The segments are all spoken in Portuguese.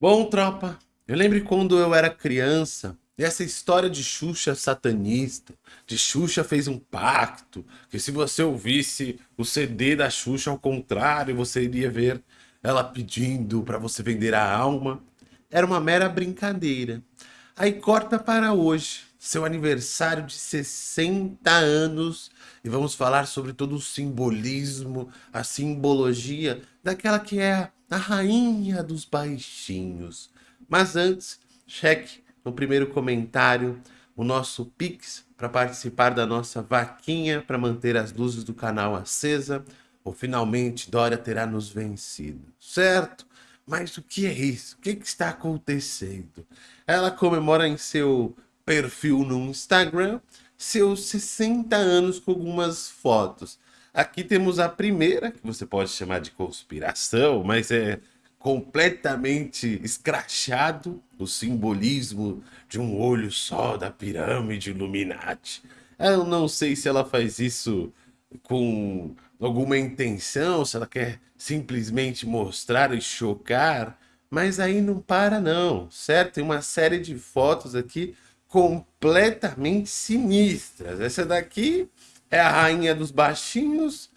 Bom, tropa, eu lembro quando eu era criança, e essa história de Xuxa satanista, de Xuxa fez um pacto, que se você ouvisse o CD da Xuxa ao contrário, você iria ver ela pedindo para você vender a alma. Era uma mera brincadeira. Aí corta para hoje, seu aniversário de 60 anos, e vamos falar sobre todo o simbolismo, a simbologia daquela que é a rainha dos baixinhos. Mas antes, cheque no primeiro comentário o nosso Pix para participar da nossa vaquinha para manter as luzes do canal acesa, ou finalmente Dória terá nos vencido, certo? Mas o que é isso? O que, que está acontecendo? Ela comemora em seu perfil no Instagram seus 60 anos com algumas fotos. Aqui temos a primeira, que você pode chamar de conspiração, mas é completamente escrachado o simbolismo de um olho só da pirâmide Illuminati. Eu não sei se ela faz isso com alguma intenção, se ela quer simplesmente mostrar e chocar, mas aí não para não, certo? Tem uma série de fotos aqui completamente sinistras. Essa daqui é a rainha dos baixinhos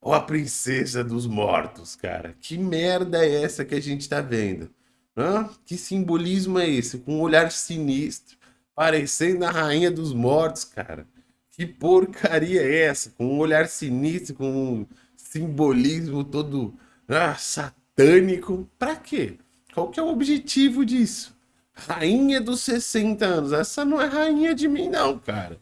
ou a princesa dos mortos, cara? Que merda é essa que a gente tá vendo? Hã? Que simbolismo é esse? Com um olhar sinistro, parecendo a rainha dos mortos, cara. Que porcaria é essa? Com um olhar sinistro, com um simbolismo todo ah, satânico. Pra quê? Qual que é o objetivo disso? Rainha dos 60 anos. Essa não é rainha de mim, não, cara.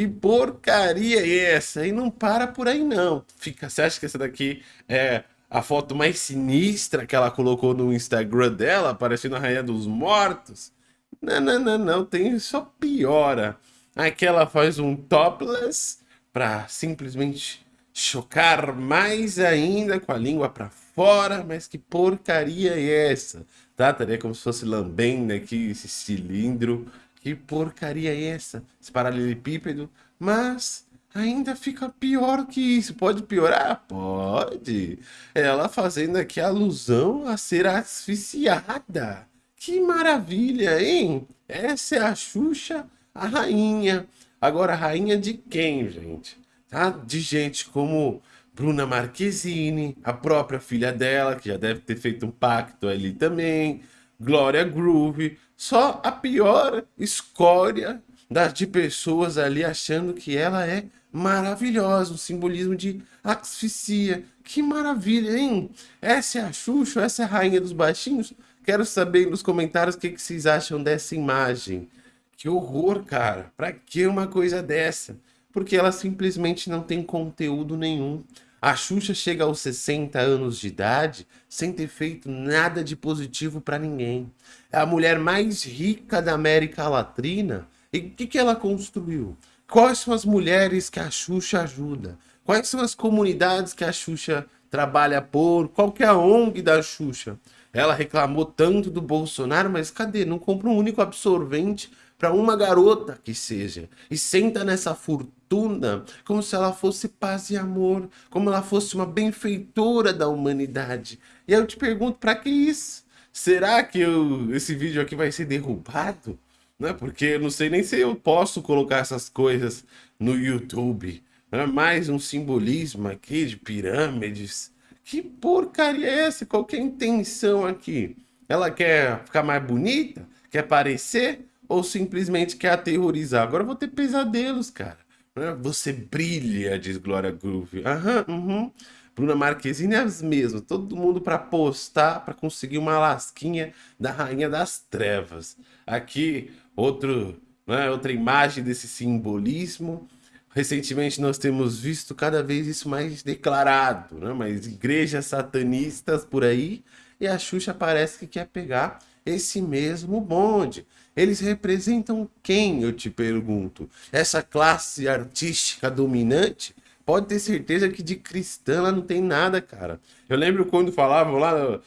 Que porcaria é essa? E não para por aí, não. Fica, você acha que essa daqui é a foto mais sinistra que ela colocou no Instagram dela, parecendo a Rainha dos Mortos? Não, não, não, não. Tem só piora. Aqui ela faz um topless para simplesmente chocar mais ainda com a língua para fora. Mas que porcaria é essa? Trataria como se fosse lambendo aqui, esse cilindro. Que porcaria é essa? Esse paralelepípedo. Mas ainda fica pior que isso. Pode piorar? Pode. Ela fazendo aqui alusão a ser asfixiada. Que maravilha, hein? Essa é a Xuxa, a rainha. Agora, rainha de quem, gente? Tá? De gente como Bruna Marquezine, a própria filha dela, que já deve ter feito um pacto ali também, Glória Groove, só a pior escória das de pessoas ali achando que ela é maravilhosa, um simbolismo de asfixia. Que maravilha, hein? Essa é a Xuxa, essa é a rainha dos baixinhos? Quero saber nos comentários o que, que vocês acham dessa imagem. Que horror, cara. Pra que uma coisa dessa? Porque ela simplesmente não tem conteúdo nenhum. A Xuxa chega aos 60 anos de idade sem ter feito nada de positivo para ninguém. É a mulher mais rica da América Latina. E o que, que ela construiu? Quais são as mulheres que a Xuxa ajuda? Quais são as comunidades que a Xuxa trabalha por? Qual que é a ONG da Xuxa? Ela reclamou tanto do Bolsonaro, mas cadê? Não compra um único absorvente para uma garota que seja. E senta nessa fortuna como se ela fosse paz e amor, como ela fosse uma benfeitora da humanidade. E eu te pergunto, para que isso? Será que eu, esse vídeo aqui vai ser derrubado? Né? Porque eu não sei nem se eu posso colocar essas coisas no YouTube. Né? Mais um simbolismo aqui de pirâmides. Que porcaria é essa? Qual é a intenção aqui? Ela quer ficar mais bonita? Quer parecer? Ou simplesmente quer aterrorizar. Agora eu vou ter pesadelos, cara. Né? Você brilha, diz Glória Groove. Aham, uhum. Bruna Marquezine é as mesmas. Todo mundo para postar, para conseguir uma lasquinha da Rainha das Trevas. Aqui, outro, né, outra imagem desse simbolismo. Recentemente nós temos visto cada vez isso mais declarado, né? Mas igrejas satanistas por aí e a Xuxa parece que quer pegar esse mesmo bonde. Eles representam quem, eu te pergunto? Essa classe artística dominante? Pode ter certeza que de cristã ela não tem nada, cara. Eu lembro quando falavam lá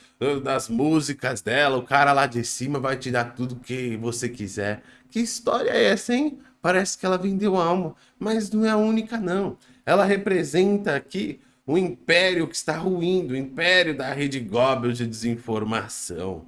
das músicas dela, o cara lá de cima vai te dar tudo que você quiser. Que história é essa, hein? Parece que ela vendeu alma, mas não é a única, não. Ela representa aqui o império que está ruindo, o império da rede Goebbels de desinformação.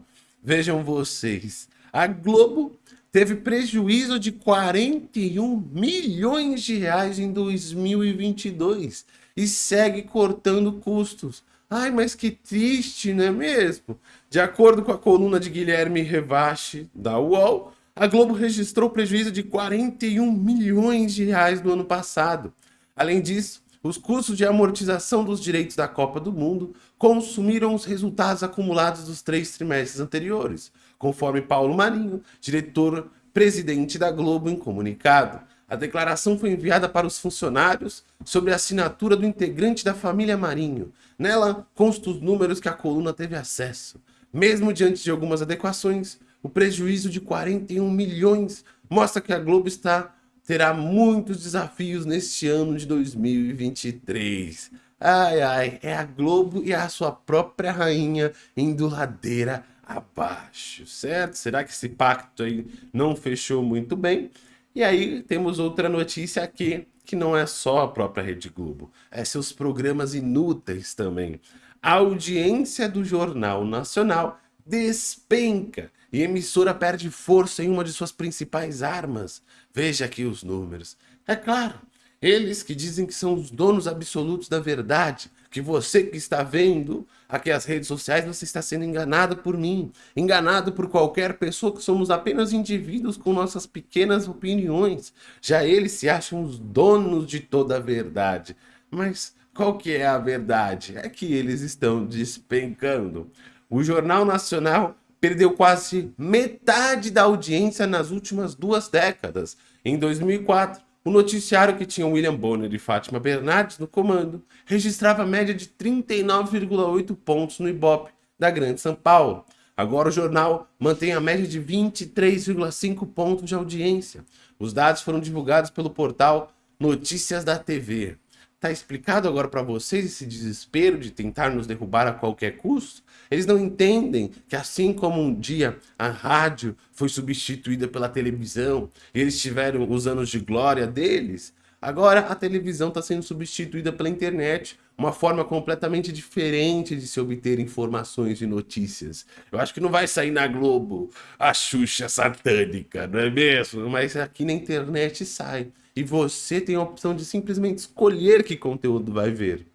Vejam vocês, a Globo teve prejuízo de 41 milhões de reais em 2022 e segue cortando custos. Ai, mas que triste, não é mesmo? De acordo com a coluna de Guilherme Revache, da UOL, a Globo registrou prejuízo de 41 milhões de reais no ano passado. Além disso, os custos de amortização dos direitos da Copa do Mundo consumiram os resultados acumulados dos três trimestres anteriores, conforme Paulo Marinho, diretor-presidente da Globo, em comunicado. A declaração foi enviada para os funcionários sobre a assinatura do integrante da família Marinho. Nela constam os números que a coluna teve acesso. Mesmo diante de algumas adequações, o prejuízo de 41 milhões mostra que a Globo está terá muitos desafios neste ano de 2023. Ai, ai, é a Globo e a sua própria rainha indo ladeira abaixo, certo? Será que esse pacto aí não fechou muito bem? E aí temos outra notícia aqui, que não é só a própria Rede Globo, é seus programas inúteis também. A audiência do Jornal Nacional despenca e a emissora perde força em uma de suas principais armas. Veja aqui os números. É claro, eles que dizem que são os donos absolutos da verdade, que você que está vendo aqui as redes sociais, você está sendo enganado por mim, enganado por qualquer pessoa, que somos apenas indivíduos com nossas pequenas opiniões. Já eles se acham os donos de toda a verdade. Mas qual que é a verdade? É que eles estão despencando. O Jornal Nacional perdeu quase metade da audiência nas últimas duas décadas. Em 2004, o noticiário que tinha William Bonner e Fátima Bernardes no comando registrava média de 39,8 pontos no Ibope da Grande São Paulo. Agora o jornal mantém a média de 23,5 pontos de audiência. Os dados foram divulgados pelo portal Notícias da TV. Tá explicado agora para vocês esse desespero de tentar nos derrubar a qualquer custo? Eles não entendem que assim como um dia a rádio foi substituída pela televisão, e eles tiveram os anos de glória deles, agora a televisão está sendo substituída pela internet, uma forma completamente diferente de se obter informações e notícias. Eu acho que não vai sair na Globo a Xuxa satânica, não é mesmo? Mas aqui na internet sai e você tem a opção de simplesmente escolher que conteúdo vai ver.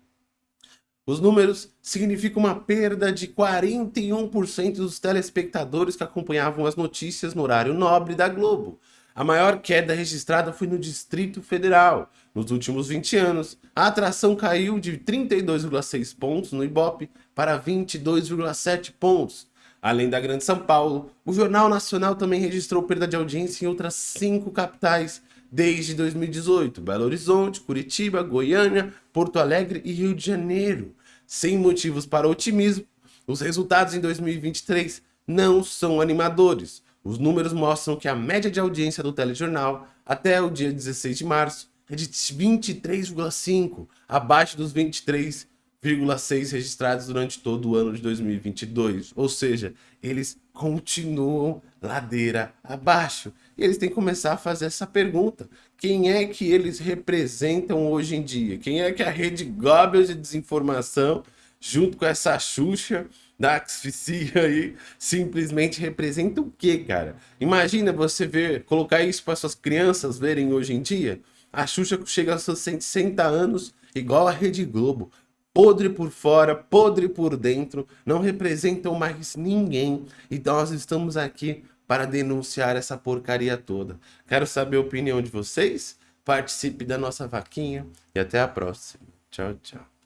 Os números significam uma perda de 41% dos telespectadores que acompanhavam as notícias no horário nobre da Globo. A maior queda registrada foi no Distrito Federal. Nos últimos 20 anos, a atração caiu de 32,6 pontos no Ibope para 22,7 pontos. Além da Grande São Paulo, o Jornal Nacional também registrou perda de audiência em outras cinco capitais, desde 2018, Belo Horizonte, Curitiba, Goiânia, Porto Alegre e Rio de Janeiro. Sem motivos para otimismo, os resultados em 2023 não são animadores. Os números mostram que a média de audiência do telejornal até o dia 16 de março é de 23,5, abaixo dos 23 1,6 registrados durante todo o ano de 2022. Ou seja, eles continuam ladeira abaixo. E eles têm que começar a fazer essa pergunta. Quem é que eles representam hoje em dia? Quem é que a rede Goebbels de desinformação, junto com essa Xuxa da asfixia aí, simplesmente representa o quê, cara? Imagina você ver, colocar isso para suas crianças verem hoje em dia. A Xuxa chega aos seus 160 anos, igual a Rede Globo podre por fora, podre por dentro, não representam mais ninguém. E nós estamos aqui para denunciar essa porcaria toda. Quero saber a opinião de vocês? Participe da nossa vaquinha e até a próxima. Tchau, tchau.